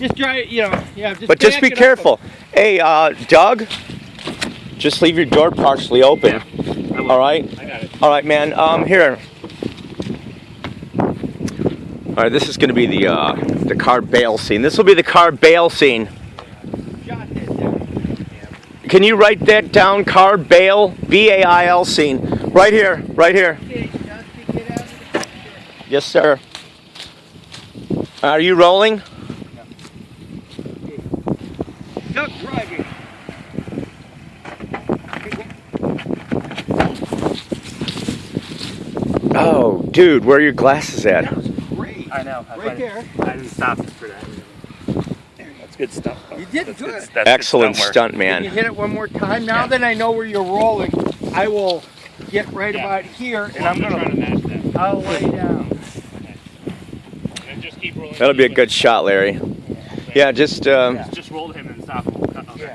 Just try, you know, yeah. Just But just be it up. careful. Hey, uh, Doug, just leave your door partially open. I will. All right. I got it. All right, man. Um, here. All right, this is going to be the uh, the car bail scene. This will be the car bail scene. Shot that down. Can you write that down? Car bail, B-A-I-L scene. Right here, right here. Okay, Dusty, get out of the picture. Yes, sir. Are you rolling? Duck driving. Oh, dude, where are your glasses at? That was great. I know. I Right there. I didn't stop for that. That's good stuff. though. You did That's good. That's good Excellent stunt work. stunt, Can you man. hit it one more time? Now Yeah. that I know where you're rolling, I will get right Yeah. about here and Well, I'm trying gonna, to match that. I'll lay down. And just keep rolling. That'll be a good shot, Larry. Yeah, just um, Yeah. Just roll him and stop. Okay.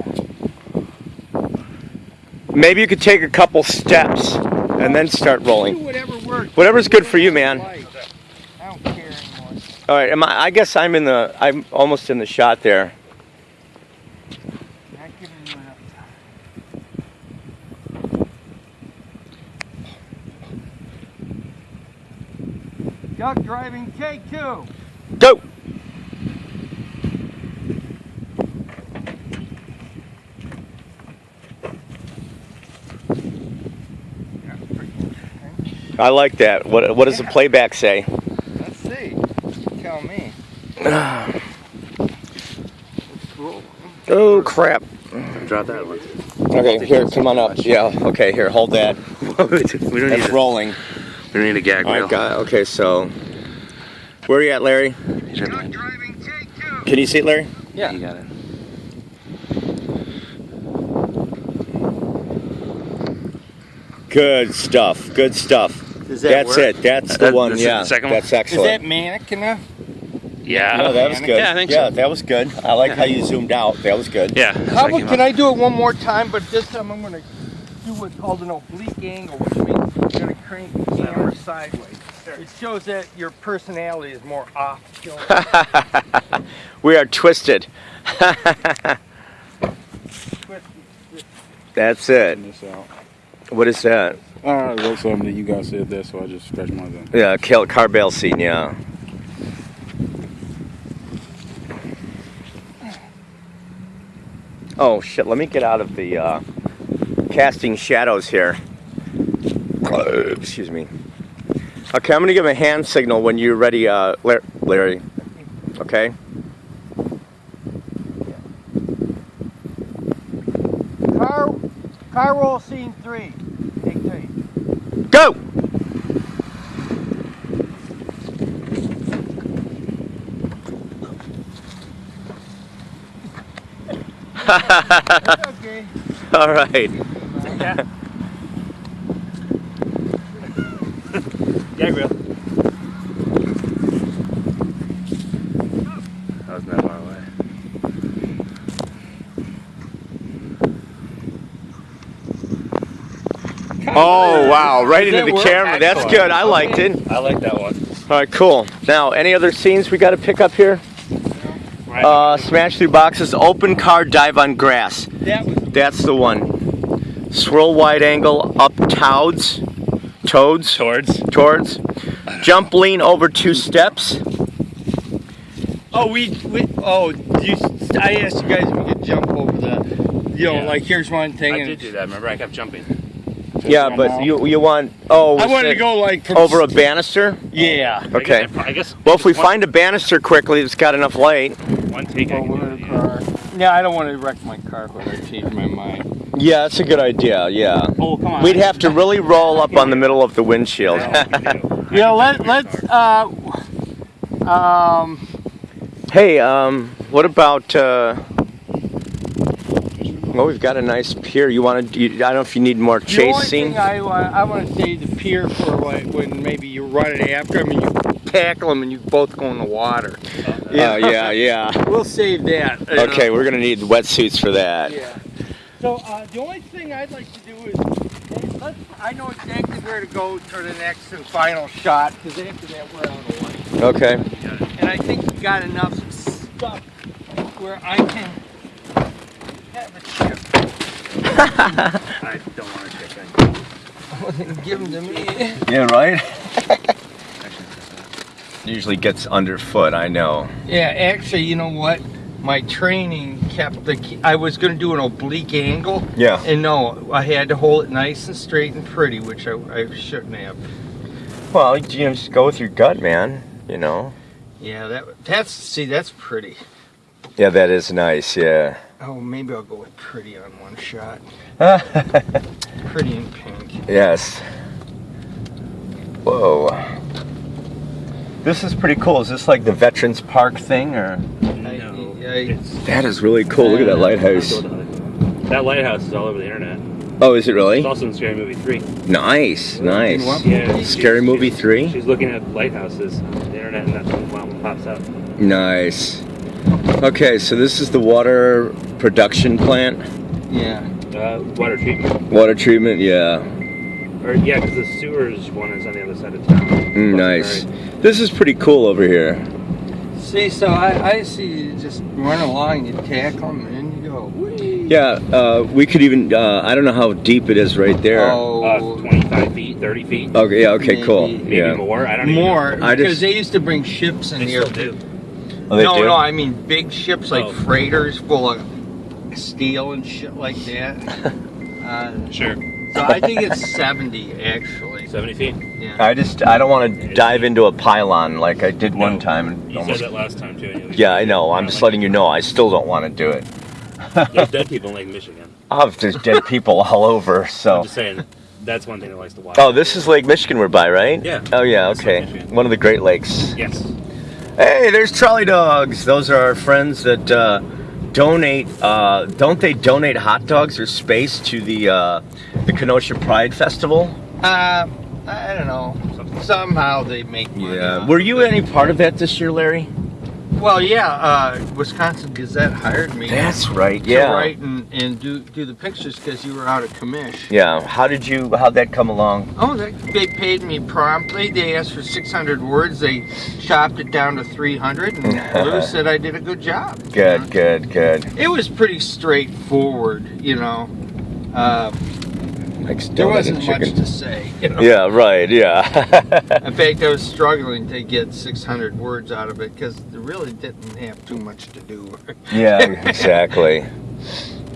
Maybe you could take a couple steps and then start Do rolling. Whatever. Whatever's good for you, man. I don't care anymore. All right, am I, I guess I'm in the. I'm almost in the shot there. Not giving you enough time. Duck driving, take two. Go. I like that. What What does the playback say? Let's see. Tell me. Oh crap. Drop that one. Okay, here, come on up. Yeah. Okay, here, hold that. we don't need That's a, rolling. we don't need a gag All reel. right, guy. Okay, so where are you at, Larry? You got Duck driving, take two. Can you see it, Larry? Yeah. You got it. Good stuff. Good stuff. Does That's it. That's the That- one. this is yeah. the second one? That's excellent. Is excellent. that manic enough? Yeah. No, that was good. Yeah, I think yeah, so. that was good. I like how you zoomed out. That was good. Yeah. that's How what about, came can up. I do it one more time, but this time I'm gonna do what's called an oblique angle, which means I'm gonna crank the camera sideways. It shows that your personality is more off kilter. we are twisted. That's it. What is that? I wrote something that you guys said there, so I just scratched my thing. Yeah, kill car bail scene. Yeah. Oh shit! Let me get out of the uh, casting shadows here. Excuse me. Okay, I'm gonna give a hand signal when you're ready, uh, Larry. Okay. Car, car roll scene three. Take three. Go. okay. All right. Yeah. gag reel. That was not far away. Oh wow! Right into the camera. That's good. I liked it. I like that one. All right, cool. Now, any other scenes we got to pick up here? Uh, smash through boxes, open car, dive on grass. That's the one. Swirl wide angle up toads, toads, Towards. towards. Jump lean over two steps. Oh, we, we oh, you, I asked you guys if we could jump over the, you know, Yeah. like here's one thing. I and did do that. Remember, I kept jumping. Yeah, but you you want oh I wanted to go like from over a banister. Yeah. I Okay. guess, I, I guess Well, if we one, find a banister quickly that's got enough light. one take, I can do it. Yeah. I don't want to wreck my car when I change my mind. Yeah, that's a good idea. Yeah. Oh, come on. We'd have to really roll up on the middle of the windshield. Yeah, let let's uh um hey, um, what about? Uh, well, we've got a nice pier. You want to? I don't know if you need more the only thing I want I want to say the pier for like when maybe you're it after them and you tackle them and you both go in the water. Yeah, yeah, yeah. We'll save that. Okay, know. we're gonna need wetsuits for that. Yeah. So uh, the only thing I'd like to do is, let's, I know exactly where to go for the next and final shot because after that we're out of light. Okay. And I think you got enough stuff where I can have a chip. I don't want to. Give them to me. Yeah, right? Usually gets underfoot, I know. Yeah, actually, you know what? My training kept the. I was going to do an oblique angle, Yeah. and no, I had to hold it nice and straight and pretty, which I, I shouldn't have. Well, you just go with your gut, man. You know? Yeah, that that's see, that's pretty. Yeah, that is nice, yeah. Oh, maybe I'll go with pretty on one shot. Pretty in pink. yes. Whoa. This is pretty cool. Is this like the Veterans Park thing, or? No, I- it's That is really cool. Look at that lighthouse. That lighthouse is all over the internet. Oh, is it really? It's also in Scary Movie 3. Nice, nice. Yeah. Scary she's- Movie she's- 3? She's looking at lighthouses on the internet, and that's when one pops up. Nice. Okay, so this is the water production plant. Yeah. Uh, water treatment. Water treatment, yeah. Or, yeah, because the sewers one is on the other side of town. Mm, nice. This is pretty cool over here. See, so I, I see you just run along, you tackle them, and you go. Whee! Yeah, uh, we could even, uh, I don't know how deep it is right there. Oh, Uh, 25 feet, 30 feet, Okay, yeah, okay, cool. Maybe- maybe Yeah. more. I don't even more I because just- they used to bring ships in. They here. still do. Oh, they no, do? no, I mean big ships like Oh. freighters full of steel and shit like that. uh, Sure. so I think it's 70 actually. 70 feet. Yeah. I just, I don't want to dive into a pylon like I did one time. You almost- said that last time, too. and Yeah, I know. I'm just like letting you know. I still don't want to do it. it. There's dead people in Lake Michigan. Oh, there's dead people all over, So. I'm just saying, that's one thing that likes to watch. Oh, this is Lake Michigan we're by, right? Yeah. Oh, yeah, okay. One of the Great Lakes. Yes. Hey, there's trolley dogs. Those are our friends that uh, donate. Uh, don't they donate hot dogs or space to the uh, the Kenosha Pride Festival? Uh, I don't know. Somehow they make money. off Were you any part of that this year, Larry? Well, yeah. Uh, Wisconsin Gazette hired me. That's right. To Yeah. write and, and do do the pictures because you were out of commish. Yeah. How did you? How'd that come along? Oh, they, they paid me promptly. They asked for 600 words. They chopped it down to 300, and Lou said I did a good job. you Good. know. Good. Good. It was pretty straightforward, you know. Uh, Like there wasn't much to say. You know? Yeah. Right. Yeah. In fact, I was struggling to get 600 words out of it because they really didn't have too much to do. yeah. Exactly.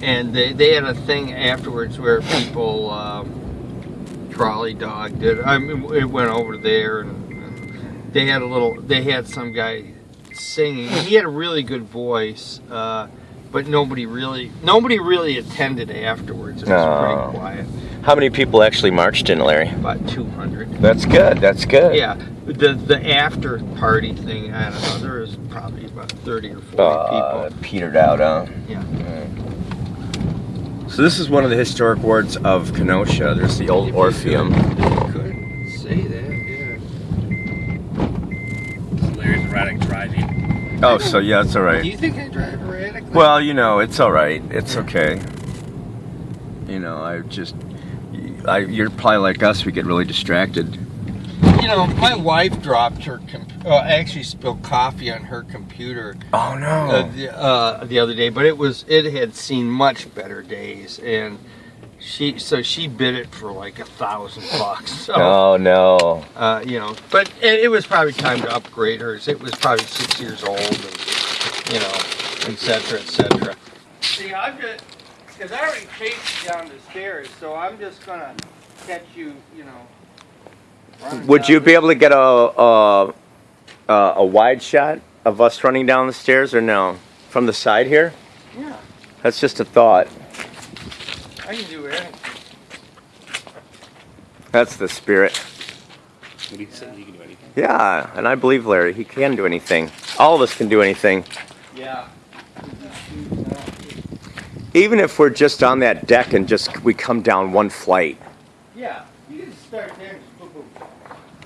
And they, they had a thing afterwards where people um, trolley dogged it. I mean, it went over there and, and they had a little. They had some guy singing. He had a really good voice, uh, but nobody really nobody really attended afterwards. It was Oh. pretty quiet. How many people actually marched in, Larry? About 200. That's good. That's good. Yeah, the the after party thing. I don't know. There was probably about 30 or 40 Uh, people. petered out, huh? Yeah. So this is one of the historic wards of Kenosha. There's the old Orpheum. could- if you could say that, yeah. It's Larry's erratic driving. Oh, so yeah, it's all right. Do you think I drive erratically? Well, you know, it's all right. It's okay. You know, I just, I, you're probably like us. We get really distracted. you know, my wife dropped her. Com- I actually, spilled coffee on her computer Oh no. uh, the, uh, the other day, but it was it had seen much better days, and she so she bid it for like a thousand bucks. So Oh no. uh, you know, but it, it was probably time to upgrade hers. It was probably six years old, and you know, etc. etc. See, I'm just because I already chased you down the stairs, so I'm just gonna catch you, you know. Would you be able to get a, a a a wide shot of us running down the stairs, or no? From the side here? Yeah, That's just a thought. I can do anything. That's the spirit. What do you say? You can do anything. Yeah, and I believe Larry. He can do anything. All of us can do anything. Yeah. Even if we're just on that deck and just we come down one flight. Yeah, you can start there and just boom, boom.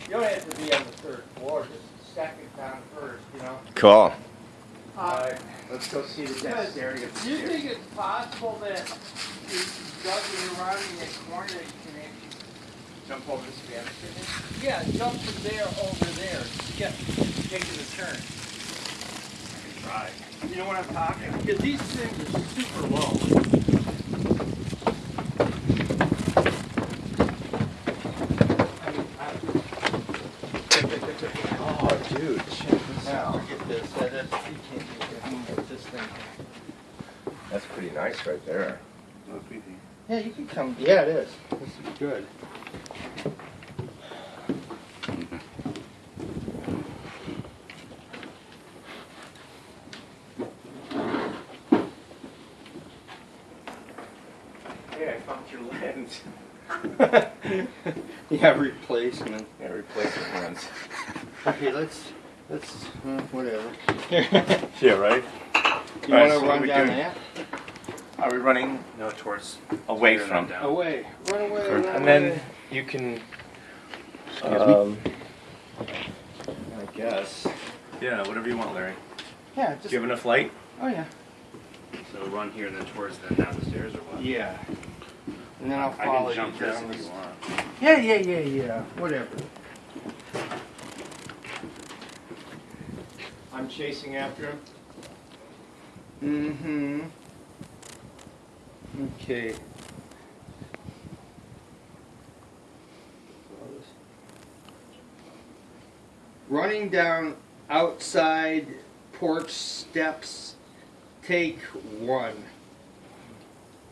You don't have to be on the third floor, just second down first, you know. Cool. Uh, Let's go see the Because Do you think it's possible that you juggling around in that corner you can actually Jump over the Spanish Yeah, jump from there over there. Yeah, taking the turn. try. You know what I'm talking? Because these things are super low. Oh, dude, check this Now, get this. That, that's, you can't do that. You can get this thing. That's pretty nice right there. Yeah, you can come. Yeah, it is. This is good. Hey, I found your lens. Yeah, replacement. Yeah, replacement lens. Okay, let's let's uh, whatever. Yeah, right? You Alright, want to so what run we down doing? that? Are we running No, towards away clear from? them down. Away. Run away. Run And then you can. Excuse me? Um, I guess. Yeah, whatever you want, Larry. Yeah, Do just. you have enough light? Oh yeah. So run here and then towards then down the stairs or what? Yeah. And then I'll I follow can jump you this down. if the you want. Yeah, yeah, yeah, yeah. Whatever. I'm chasing after him. Mm-hmm. Okay. Running down outside porch steps. Take one.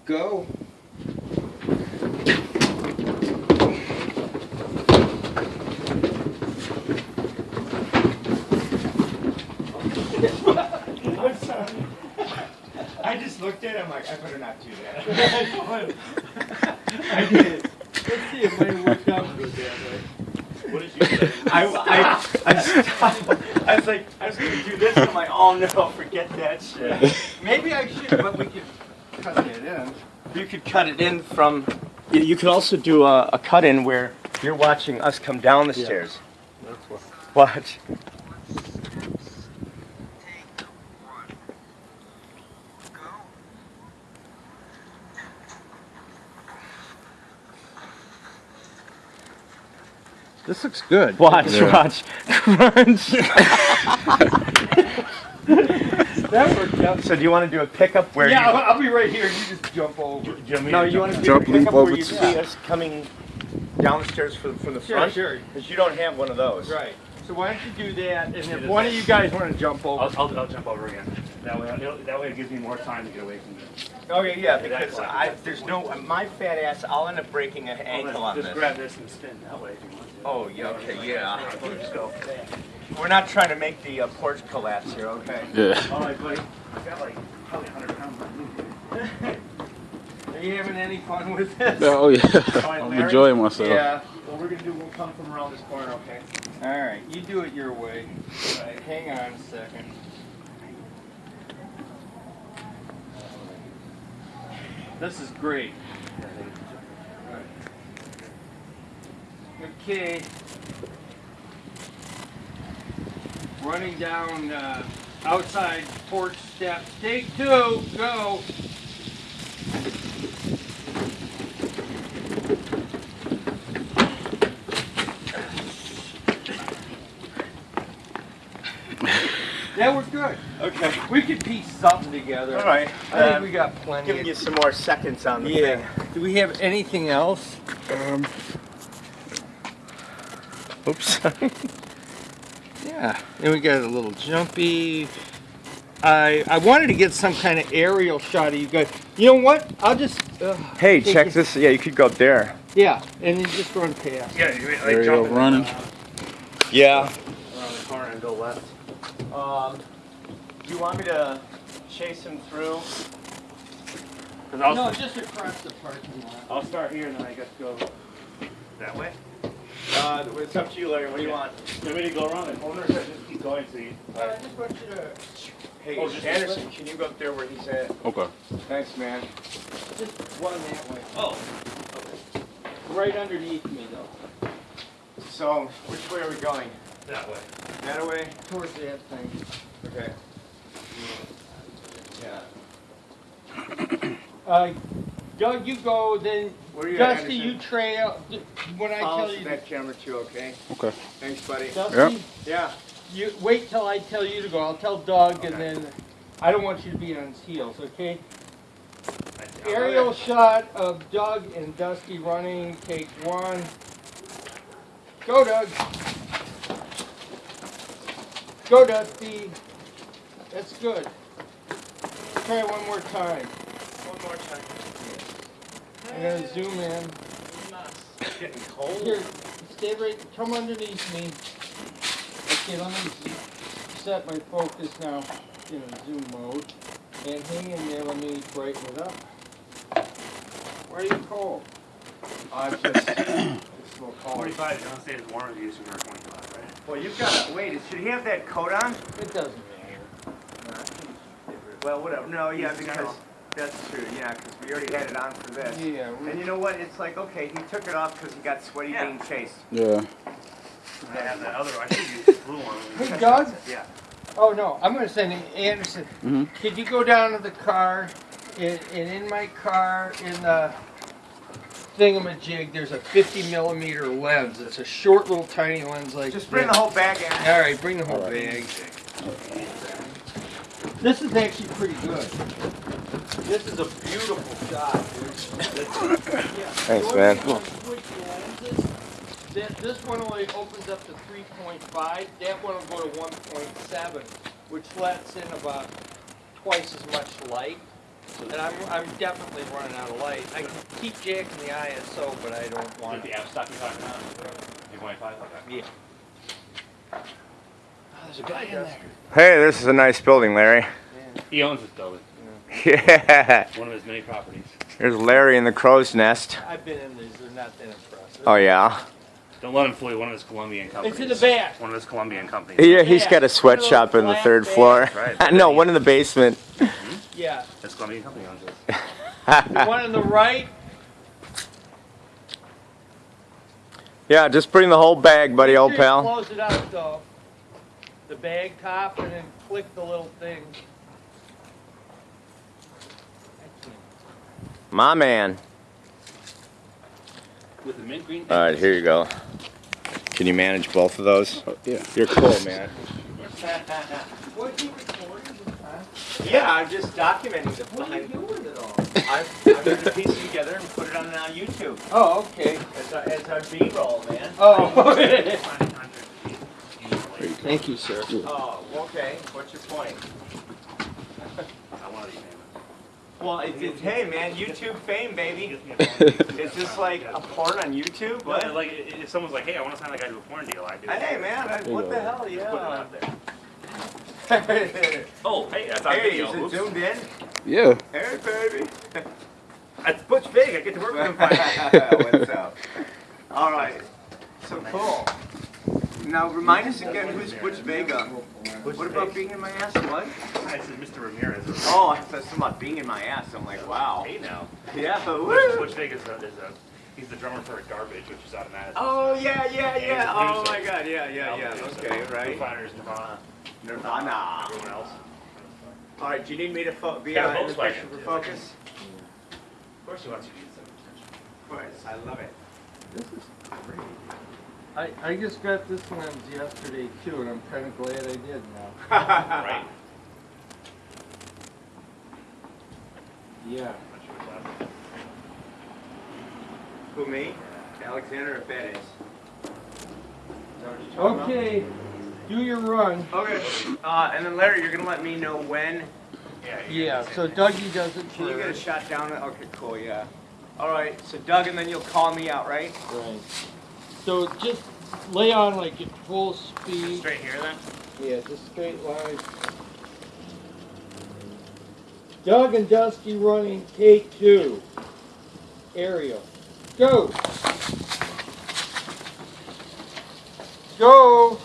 Go. I'm sorry. I just looked at him like, I better not do that. I did. Let's see if mine worked out good that way. What did you say? I, I, I, stopped. I was like, I was gonna do this. and I'm like, oh no, forget that shit. Maybe I should, but we could cut it in. You could cut it in from. You, you could also do a, a cut in where you're watching us come down the Yeah. stairs. That's what. Watch. This looks good. Watch, Yeah. watch. Crunch. That worked out. so do you want to do a pickup where Yeah, you, I'll, I'll be right here. You just jump over. No, you want to do Jump, a pickup where over you to- see us coming down the stairs from, from the Sure, front? sure. Because you don't have one of those. Right. So why don't you do that, and if one of you guys want to jump over. I'll, I'll, I'll jump over again. That way, it'll- that way it gives me more time to get away from it. Okay, yeah, Yeah, because. I, there's no, my fat ass, I'll end up breaking an ankle on Just this. grab this and spin that way if you want to. Oh, yeah, okay, yeah. Or just go. We're not trying to make the uh, porch collapse here, okay? Yeah. All right, buddy. I've got like probably 100 pounds on me. Are you having any fun with this? Oh yeah. right, I'm enjoying myself. Yeah. What we're gonna do, we'll come from around this corner, okay? All right. You do it your way. All right. Hang on a second. This is great. Okay. Running down uh, outside porch steps. Take two. Go. That was good. Okay. We could piece something together. All right. I think Um, we got plenty. Giving you some more seconds on the yeah. thing. Do we have anything else? Um. Oops. Yeah. Then we got a little jumpy. I I wanted to get some kind of aerial shot of you guys. You know what? I'll just. Uh, hey, check it. this. Yeah, you could go up there. yeah, and then just run past. Yeah, you like Aerial jump in running. Yeah. around the corner and go left. Um. Do you want me to chase him through? Cause I'll, No, just across the parking lot. I'll start here and then I guess go that way. Uh, it's up to you, Larry. What do you want? You want me to go around the corner or should I just keep going so you? I just want you to Hey, Oh, just Anderson, can you go up there where he's at? Okay. Thanks, man. just one that way. Oh. Right underneath me though. So, which way are we going? That way. That way? Towards that thing. Okay. Uh, Doug, you go. Then Where are you at, Dusty, you Anderson? trail. When I Follow tell you, that camera too, okay? Okay. Thanks, buddy. Dusty, Yep. Yeah. You wait till I tell you to go. I'll tell Doug, and Okay. then I don't want you to be on his heels. Okay? I- Aerial shot of Doug and Dusty running. Take one. Go, Doug. Go, Dusty. That's good. Try one more time. One more time. I'm gonna zoom in. It's getting cold. Here, stay right. Come underneath me. Okay, let me set my focus now in a zoom mode. And hang in there. Let me brighten it up. Why are you cold? I'm just, it's a little cold. 45, you don't say it's warm as you are 25, right? Well, you've got to, wait, should he have that coat on? It doesn't matter. Well, whatever, no, yeah, because, general. That's true, yeah, because we already had it on for this. Yeah. And you know what, it's like, okay, he took it off because he got sweaty Yeah. being chased. Yeah. I have that other, I should use the blue one. Hey, Doug. Yeah. Oh no, I'm gonna send Anderson. Mhm. Could you go down to the car, and, and in my car, in the thingamajig, there's a 50 millimeter lens. It's a short little tiny lens like Just bring this. the whole bag in. All right, bring the whole All right. bag. This is actually pretty good. This is a beautiful shot, dude. Thanks, The man. only thing with switch lenses, This, this one only opens up to 3.5. That one will go to 1.7, which lets in about twice as much light. And I'm, I'm definitely running out of light. I can keep jacking the ISO, but I don't Like want the it. app stock you're talking about? The 25, okay. Yeah. Oh, there's a guy in there. Hey, this is a nice building, Larry. He owns this building, Yeah. one of his many properties. There's Larry in the crow's nest. I've been in these. They're not that impressive. Oh, yeah? Don't let him fool you, one of his Colombian companies. It's in the back. One of his Colombian companies. Yeah, he's got a sweatshop in the third floor. Right. no, one in the basement. Hmm? Yeah. That's Colombian company owns this. One on the right, yeah, just bring the whole bag, buddy, old Make you pal. Close it out though. The bag top and then click the little thing. I can't. My man. With the mint green. All right, here you go. Can you manage both of those? Oh, yeah. You're cool, man. What are you recording this time? Yeah, I'm just documenting the What are you doing with it all? I'm, I'm going to piece it together and put it on, on YouTube. Oh, okay. It's our, it's our B-roll, man. Oh. Thank Thank you, sir. Oh, okay. What's your point? I wanted to name Well, it's, it's hey, man, YouTube fame, baby. Gives me a phone. Is this like a porn on YouTube? Well, What? like, if someone's like, hey, I want to sign that guy to a porn deal, I do. Hey, man, I, what the hell? Put it Yeah. out there. Oh, hey, that's on video. is it zoomed in? Yeah. Hey, baby. That's Butch Vig. I get to work with him finally. What's up? All right. So cool. Now remind us again who's Butch Vega. What about being in my ass? What? I said Mr. Ramirez. Oh, I thought something about being in my ass. I'm like, wow. Hey now. Yeah. Butch, woo. Butch Vig is a, is a, he's the drummer for Garbage, which is out of Madison. Oh yeah, yeah, And yeah. Oh my God, yeah, yeah, yeah. Album producer. Okay, Foo right. Fighters, Nirvana, Nirvana. everyone else. All right. Do you need me to fo- be Got a uh, in the Volkswagen, picture for focus? Of course, he wants you to get some attention. Of course. I love it. I, I just got this one yesterday too, and I'm kind of glad I did now. Right. Yeah. Not sure what's that. Who me? Alexander or Bettis? Is that what you're talking about? Okay, do your run. Okay. Uh, and then Larry, you're gonna let me know when. Yeah. Yeah, so the Dougie does it Can you get a shot down? Okay, cool. Yeah. All right. So Doug, and then you'll call me out, right? Right. So just lay on like at full speed. Straight here then? Yeah, just straight line. Doug and Dusty running take two. Aerial. Go. Go.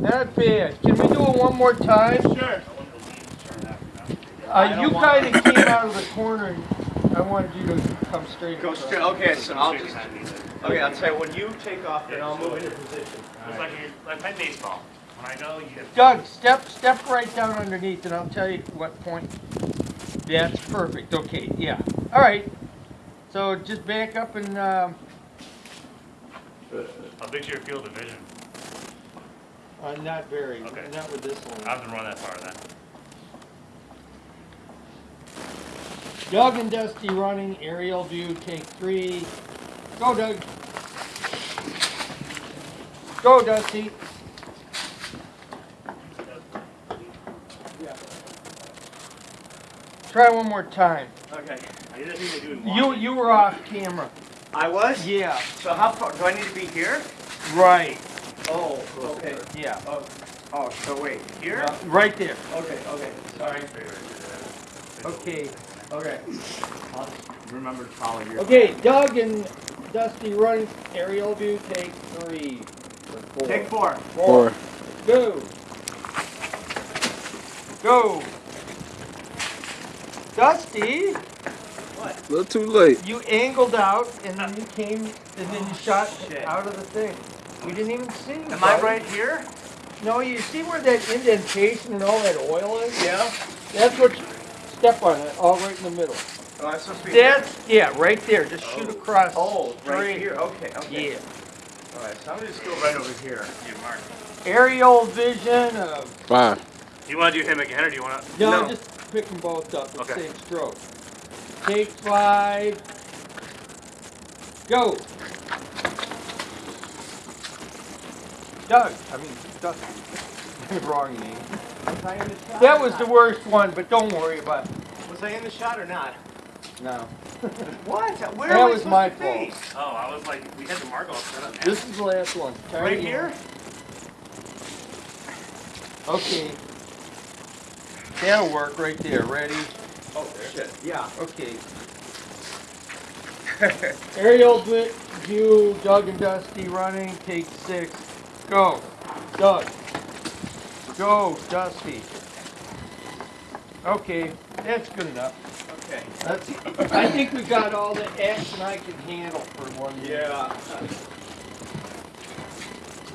Not bad. Can we do it one more time? Sure. I want the lead to turn after that. I Uh, you kind of came out of the corner. And I wanted you to come straight. Go straight. Okay. So I'll just. behind me, then. Okay. I'll tell you when you take off, then I'll move into position. It's like, a- like playing baseball. When I go, you. Doug, step step right down underneath, and I'll tell you what point. That's perfect. Okay, yeah. All right. So just back up and um, How big's your field of vision? Uh, not very, Okay. not with this one. I haven't run that far then. Doug and Dusty running, aerial view, take three. Go, Doug. Go, Dusty. Try one more time. Okay. I didn't think do it You you were off camera. I was? Yeah. So how far, do I need to be here? Right. Oh, okay. Yeah. Oh, oh, so wait, here? Uh, right there. Okay, okay, sorry. Okay. Okay. I'll remember to follow your. Okay, Doug and Dusty running, aerial view, take three. Or four. Take four. Four. Go. Go. Dusty, What? A little too late. you angled out and then you came and then you oh, shot shit. out of the thing. We didn't even see. Am I right here? No, you see where that indentation and all that oil is? Yeah. That's what. You, step on it, all right in the middle. Oh, I'm supposed to be? That's yeah, right there. Just oh. shoot across. Oh, right here, okay, okay. Yeah. Alright, so I'm gonna just go right over here. You mark. Aerial vision of. Fine. Do you want to do him again or do you want to? No, No. just pick them both up at Okay. same stroke. Take five. Go. Doug, I mean, Doug. Wrong name. Was I in the shot? That was the worst one, but don't worry about it. Was I in the shot or not? No. What? Where That was my to be? Oh, I was like, we had the mark all set up. This is the last one. Try Right again. here? Okay. That'll work right there. Ready? Oh, shit, yeah. Okay. Aerial vi- view, Doug and Dusty running, take six. Go. Doug. Go, Dusty. Okay, that's good enough. Okay. That's, I think we got all the action I can handle for one minute. Yeah.